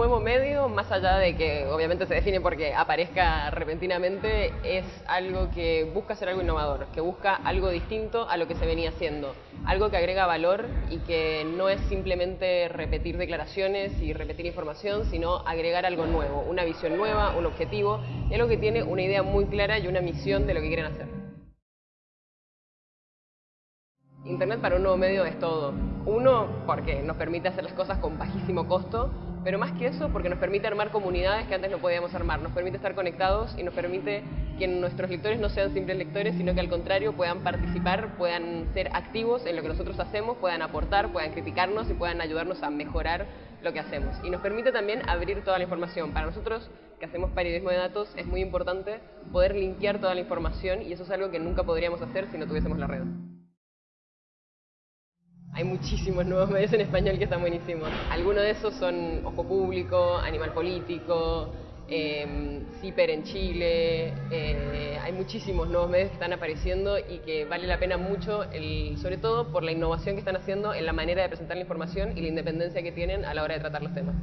nuevo medio, más allá de que obviamente se define porque aparezca repentinamente, es algo que busca ser algo innovador, que busca algo distinto a lo que se venía haciendo, algo que agrega valor y que no es simplemente repetir declaraciones y repetir información, sino agregar algo nuevo, una visión nueva, un objetivo, y algo que tiene una idea muy clara y una misión de lo que quieren hacer. Internet para un nuevo medio es todo. Uno, porque nos permite hacer las cosas con bajísimo costo, pero más que eso, porque nos permite armar comunidades que antes no podíamos armar, nos permite estar conectados y nos permite que nuestros lectores no sean simples lectores, sino que al contrario puedan participar, puedan ser activos en lo que nosotros hacemos, puedan aportar, puedan criticarnos y puedan ayudarnos a mejorar lo que hacemos. Y nos permite también abrir toda la información. Para nosotros, que hacemos periodismo de datos, es muy importante poder limpiar toda la información y eso es algo que nunca podríamos hacer si no tuviésemos la red. Muchísimos nuevos medios en español que están buenísimos. Algunos de esos son Ojo Público, Animal Político, eh, CIPER en Chile. Eh, hay muchísimos nuevos medios que están apareciendo y que vale la pena mucho, el, sobre todo por la innovación que están haciendo en la manera de presentar la información y la independencia que tienen a la hora de tratar los temas.